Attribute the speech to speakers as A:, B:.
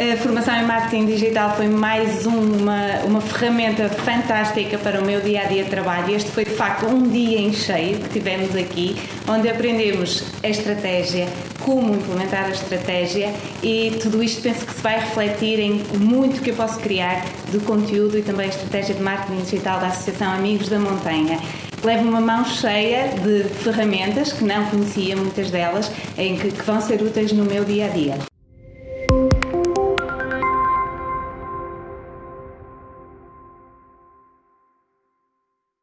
A: A formação em marketing digital foi mais uma, uma ferramenta fantástica para o meu dia a dia de trabalho. Este foi de facto um dia em cheio que tivemos aqui, onde aprendemos a estratégia, como implementar a estratégia e tudo isto penso que se vai refletir em muito que eu posso criar de conteúdo e também a estratégia de marketing digital da Associação Amigos da Montanha. Levo uma mão cheia de ferramentas que não conhecia muitas delas, em que, que vão ser úteis no meu dia a dia.